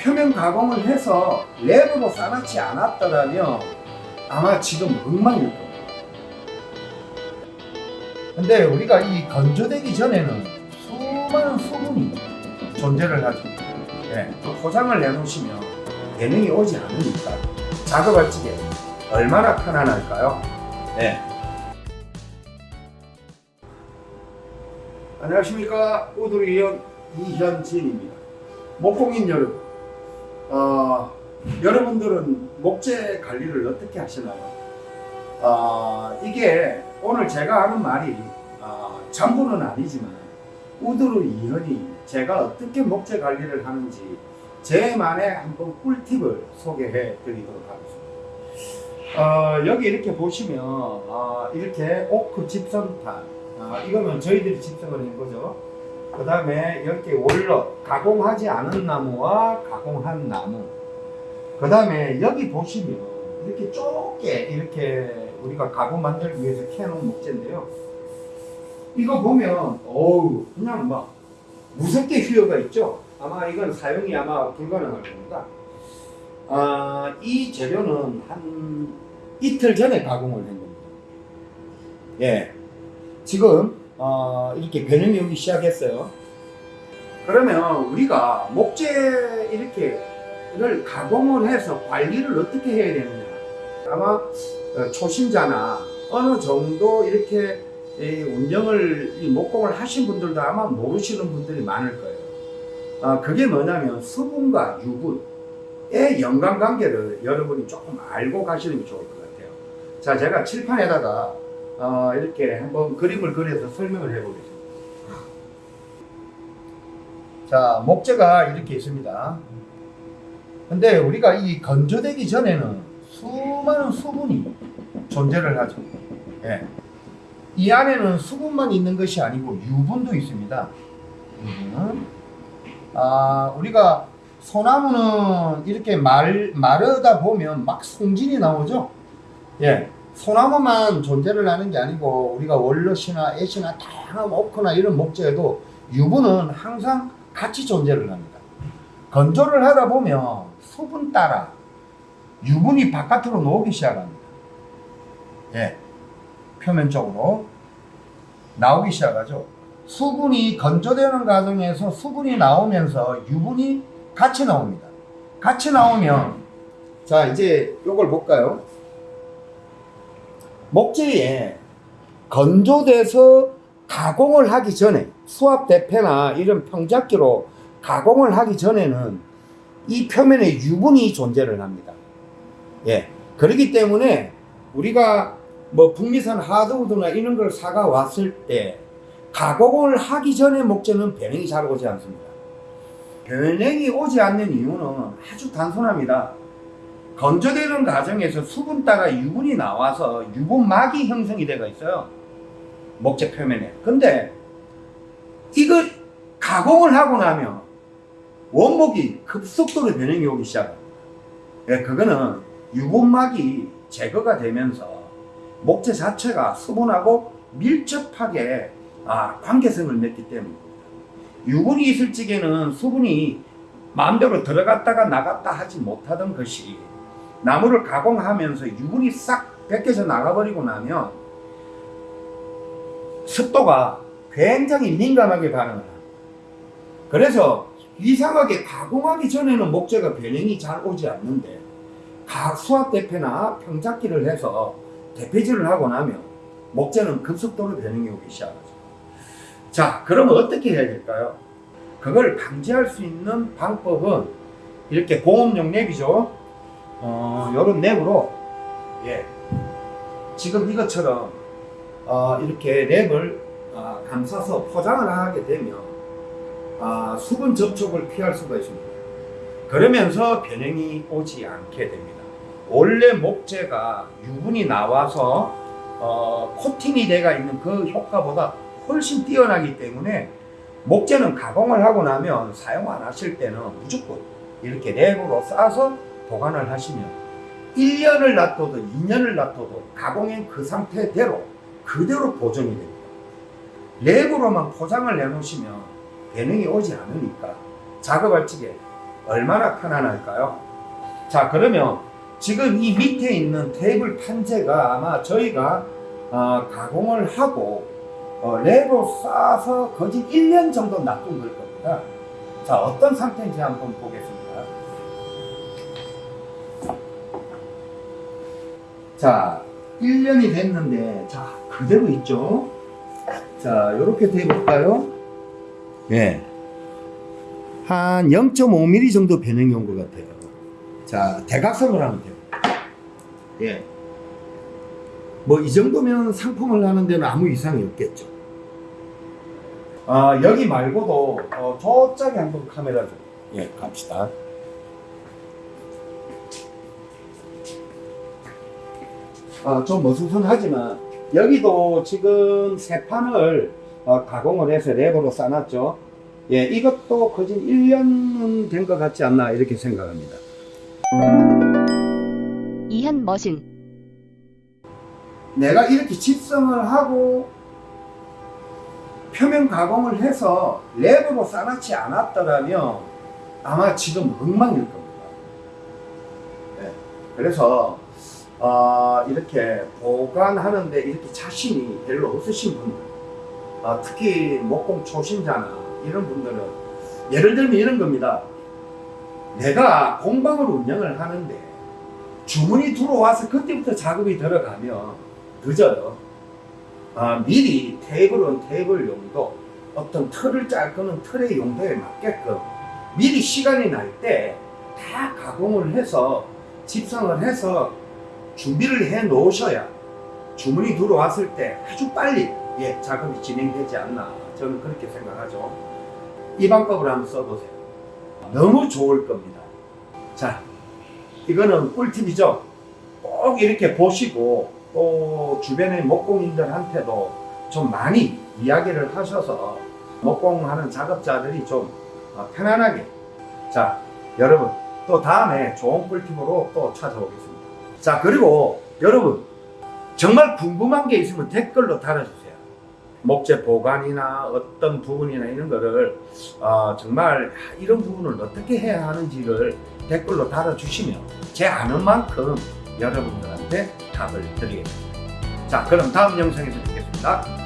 표면 가공을 해서 랩으로 싸놓지 않았더라면 아마 지금 엉망일 겁니다. 근데 우리가 이 건조되기 전에는 수많은 수분이 존재를 하죠. 예, 그 포장을 내놓으시면 배능이 오지 않으니까 작업할 적에 얼마나 편안할까요? 네. 안녕하십니까 우두리원 이현진입니다. 목공인 여러분, 어, 여러분들은 목재 관리를 어떻게 하시나요? 어, 이게 오늘 제가 하는 말이 어, 전부는 아니지만 우두루 이현이 제가 어떻게 목재 관리를 하는지 제만의 한번 꿀팁을 소개해 드리도록 하겠습니다. 어, 여기 이렇게 보시면 어, 이렇게 오크 집성탄 아, 이거는 저희들이 집성을 한 거죠. 그 다음에 이렇게 월넛 가공하지 않은 나무와 가공한 나무. 그 다음에 여기 보시면 이렇게 좁게 이렇게 우리가 가공 만들기 위해서 캐놓은 목재인데요. 이거 보면 어우 그냥 막 무섭게 휘어가 있죠. 아마 이건 사용이 아마 불가능할 겁니다. 아, 이 재료는 한 이틀 전에 가공을 한 겁니다. 예. 지금 어, 이렇게 변형이 오기 시작했어요. 그러면 우리가 목재 이렇게 를 가공을 해서 관리를 어떻게 해야 되느냐? 아마 어, 초심자나 어느 정도 이렇게 이 운영을 이 목공을 하신 분들도 아마 모르시는 분들이 많을 거예요. 어, 그게 뭐냐면 수분과 유분의 연관관계를 여러분이 조금 알고 가시는 게 좋을 것 같아요. 자, 제가 칠판에다가 어, 이렇게 한번 그림을 그려서 설명을 해보겠습니다. 자, 목재가 이렇게 있습니다. 근데 우리가 이 건조되기 전에는 수많은 수분이 존재를 하죠. 예. 이 안에는 수분만 있는 것이 아니고 유분도 있습니다. 유분은. 아, 우리가 소나무는 이렇게 말, 마르다 보면 막 송진이 나오죠? 예. 소나무만 존재를 하는 게 아니고 우리가 월넛이나 애시나 다양한 오크나 이런 목재에도 유분은 항상 같이 존재를 합니다. 건조를 하다 보면 수분 따라 유분이 바깥으로 나오기 시작합니다. 예. 표면 쪽으로 나오기 시작하죠. 수분이 건조되는 과정에서 수분이 나오면서 유분이 같이 나옵니다. 같이 나오면 자 이제 이걸 볼까요? 목재에 건조돼서 가공을 하기 전에 수압 대패나 이런 평작기로 가공을 하기 전에는 이 표면에 유분이 존재를 합니다. 예. 그렇기 때문에 우리가 뭐 북미산 하드우드나 이런 걸 사가 왔을 때 가공을 하기 전에 목재는 변형이 잘 오지 않습니다. 변형이 오지 않는 이유는 아주 단순합니다. 건조되는 과정에서 수분따가 유분이 나와서 유분막이 형성이 되어 있어요. 목재 표면에. 근데 이거 가공을 하고 나면 원목이 급속도로 변형이 오기 시작합니다. 예, 그거는 유분막이 제거가 되면서 목재 자체가 수분하고 밀접하게 아, 관계성을 맺기 때문입니다. 유분이 있을 적에는 수분이 마음대로 들어갔다가 나갔다 하지 못하던 것이 나무를 가공하면서 유분이 싹 벗겨져 나가버리고 나면 습도가 굉장히 민감하게 반응을 합니다. 그래서 이상하게 가공하기 전에는 목재가 변형이 잘 오지 않는데 각 수압 대패나 평작기를 해서 대패질을 하고 나면 목재는 급속도로 변형이 오기 시작하죠. 자, 그러면 어떻게 해야 될까요? 그걸 방지할 수 있는 방법은 이렇게 공업용 랩이죠. 어, 요런 랩으로 예. 지금 이것처럼 어, 이렇게 랩을 어, 감싸서 포장을 하게 되면 어, 수분 접촉을 피할 수가 있습니다. 그러면서 변형이 오지 않게 됩니다. 원래 목재가 유분이 나와서 어, 코팅이 돼가 있는 그 효과보다 훨씬 뛰어나기 때문에 목재는 가공을 하고 나면 사용 안 하실 때는 무조건 이렇게 랩으로 싸서 보관을 하시면 1년을 놔둬도 2년을 놔둬도 가공한 그 상태대로 그대로 보존이 됩니다. 랩으로만 포장을 해놓으시면 배능이 오지 않으니까 작업할 적에 얼마나 편안할까요? 자 그러면 지금 이 밑에 있는 테이블 판재가 아마 저희가 어, 가공을 하고 어, 레로 싸서 거진 1년 정도 놔둔 걸 겁니다. 자 어떤 상태인지 한번 보겠습니다. 자 1년이 됐는데 자 그대로 있죠. 자 이렇게 돼 볼까요? 예. 한 0.5mm 정도 변형이 온 것 같아요. 자, 대각선으로 하면 돼요. 예. 뭐 이 정도면 상품을 하는 데는 아무 이상이 없겠죠. 아, 여기 말고도 어, 저쪽에 한번 카메라 좀 예, 갑시다. 아, 좀 어수선하지만 여기도 지금 새 판을 어, 가공을 해서 랩으로 싸놨죠. 예, 이것도 거진 1년은 된 것 같지 않나 이렇게 생각합니다. 이현 머신 내가 이렇게 집성을 하고 표면 가공을 해서 랩으로 싸놨지 않았더라면 아마 지금 엉망일 겁니다. 예, 그래서 어, 이렇게 보관하는데 이렇게 자신이 별로 없으신 분들, 어, 특히 목공 초신자나 이런 분들은 예를 들면 이런 겁니다. 내가 공방을 운영을 하는데 주문이 들어와서 그때부터 작업이 들어가면 늦어요. 아, 미리 테이블은 테이블 용도, 어떤 틀을 짤 거는 틀의 용도에 맞게끔 미리 시간이 날 때 다 가공을 해서 집성을 해서 준비를 해 놓으셔야 주문이 들어왔을 때 아주 빨리 예, 작업이 진행되지 않나 저는 그렇게 생각하죠. 이 방법을 한번 써보세요. 너무 좋을 겁니다. 자, 이거는 꿀팁이죠. 꼭 이렇게 보시고 또 주변의 목공인들한테도 좀 많이 이야기를 하셔서 목공하는 작업자들이 좀 어, 편안하게 자 여러분 또 다음에 좋은 꿀팁으로 또 찾아오겠습니다. 자 그리고 여러분 정말 궁금한 게 있으면 댓글로 달아주세요. 목재 보관이나 어떤 부분이나 이런 거를 어, 정말 이런 부분을 어떻게 해야 하는지를 댓글로 달아주시면 제 아는 만큼 여러분들한테 답을 드리겠습니다. 자 그럼 다음 영상에서 뵙겠습니다.